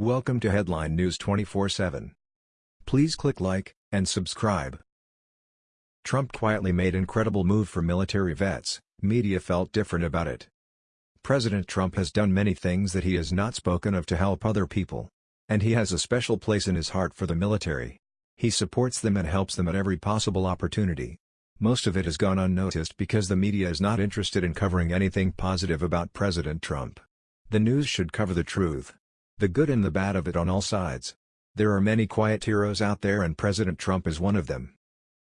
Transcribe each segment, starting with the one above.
Welcome to Headline News 24/7. Please click like and subscribe. Trump quietly made incredible move for military vets, media felt different about it. President Trump has done many things that he has not spoken of to help other people. And he has a special place in his heart for the military. He supports them and helps them at every possible opportunity. Most of it has gone unnoticed because the media is not interested in covering anything positive about President Trump. The news should cover the truth. The good and the bad of it on all sides. There are many quiet heroes out there and President Trump is one of them.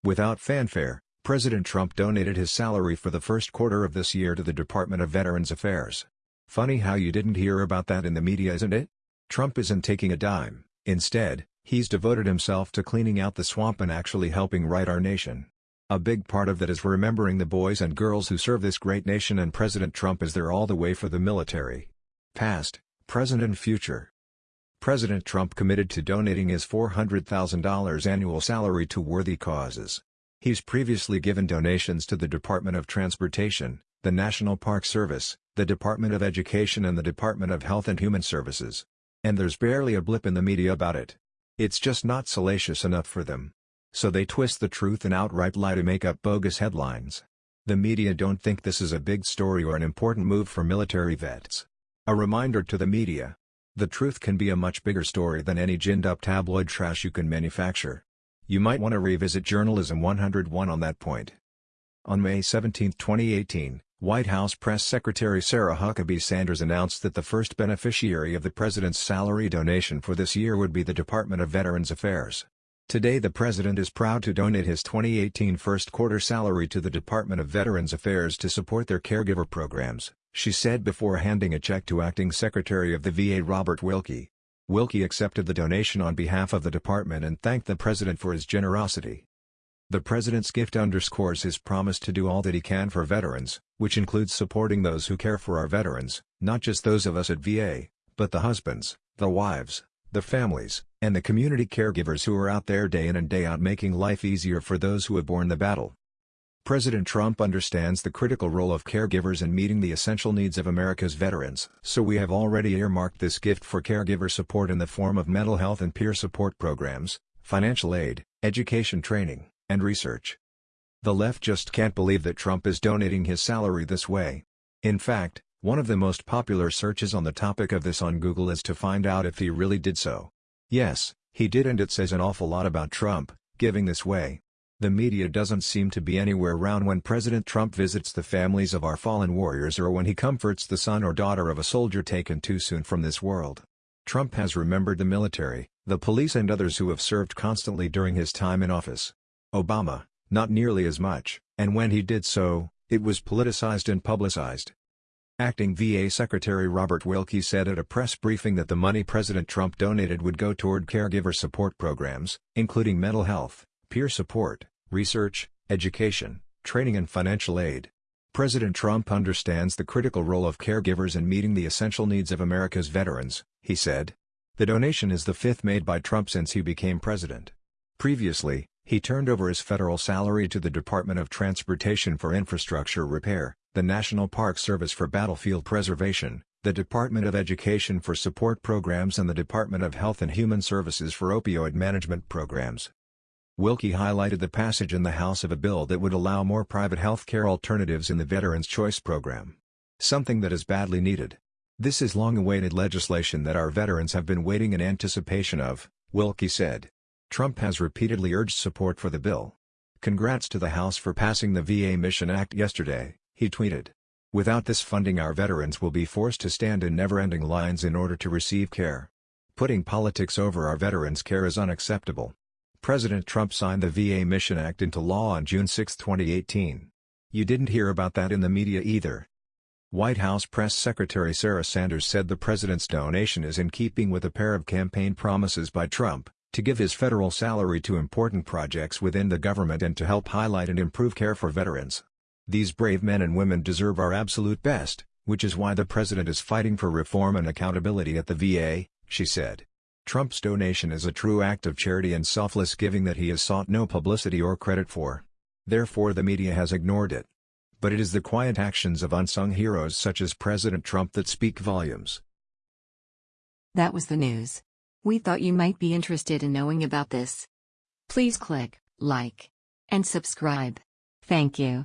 Without fanfare, President Trump donated his salary for the first quarter of this year to the Department of Veterans Affairs. Funny how you didn't hear about that in the media isn't it? Trump isn't taking a dime, instead, he's devoted himself to cleaning out the swamp and actually helping right our nation. A big part of that is remembering the boys and girls who serve this great nation and President Trump is there all the way for the military. Past, present and future. President Trump committed to donating his $400,000 annual salary to worthy causes. He's previously given donations to the Department of Transportation, the National Park Service, the Department of Education and the Department of Health and Human Services. And there's barely a blip in the media about it. It's just not salacious enough for them. So they twist the truth and outright lie to make up bogus headlines. The media don't think this is a big story or an important move for military vets. A reminder to the media. The truth can be a much bigger story than any ginned-up tabloid trash you can manufacture. You might want to revisit Journalism 101 on that point. On May 17, 2018, White House Press Secretary Sarah Huckabee Sanders announced that the first beneficiary of the president's salary donation for this year would be the Department of Veterans Affairs. Today the president is proud to donate his 2018 first quarter salary to the Department of Veterans Affairs to support their caregiver programs she said before handing a check to Acting Secretary of the VA Robert Wilkie. Wilkie accepted the donation on behalf of the department and thanked the president for his generosity. The president's gift underscores his promise to do all that he can for veterans, which includes supporting those who care for our veterans, not just those of us at VA, but the husbands, the wives, the families, and the community caregivers who are out there day in and day out making life easier for those who have borne the battle. President Trump understands the critical role of caregivers in meeting the essential needs of America's veterans. So we have already earmarked this gift for caregiver support in the form of mental health and peer support programs, financial aid, education training, and research. The left just can't believe that Trump is donating his salary this way. In fact, one of the most popular searches on the topic of this on Google is to find out if he really did so. Yes, he did and it says an awful lot about Trump, giving this way. The media doesn't seem to be anywhere around when President Trump visits the families of our fallen warriors or when he comforts the son or daughter of a soldier taken too soon from this world. Trump has remembered the military, the police and others who have served constantly during his time in office. Obama, not nearly as much, and when he did so, it was politicized and publicized. Acting VA Secretary Robert Wilkie said at a press briefing that the money President Trump donated would go toward caregiver support programs, including mental health, peer support, research, education, training and financial aid. President Trump understands the critical role of caregivers in meeting the essential needs of America's veterans, he said. The donation is the fifth made by Trump since he became president. Previously, he turned over his federal salary to the Department of Transportation for Infrastructure Repair, the National Park Service for Battlefield Preservation, the Department of Education for Support Programs and the Department of Health and Human Services for Opioid Management Programs. Wilkie highlighted the passage in the House of a bill that would allow more private health care alternatives in the Veterans Choice Program. Something that is badly needed. This is long-awaited legislation that our veterans have been waiting in anticipation of, Wilkie said. Trump has repeatedly urged support for the bill. Congrats to the House for passing the VA Mission Act yesterday, he tweeted. Without this funding our veterans will be forced to stand in never-ending lines in order to receive care. Putting politics over our veterans' care is unacceptable. President Trump signed the VA Mission Act into law on June 6, 2018. You didn't hear about that in the media either. White House Press Secretary Sarah Sanders said the president's donation is in keeping with a pair of campaign promises by Trump, to give his federal salary to important projects within the government and to help highlight and improve care for veterans. These brave men and women deserve our absolute best, which is why the president is fighting for reform and accountability at the VA, she said. Trump's donation is a true act of charity and selfless giving that he has sought no publicity or credit for. Therefore the media has ignored it. But it is the quiet actions of unsung heroes such as President Trump that speak volumes. That was the news. We thought you might be interested in knowing about this. Please click like and subscribe. Thank you.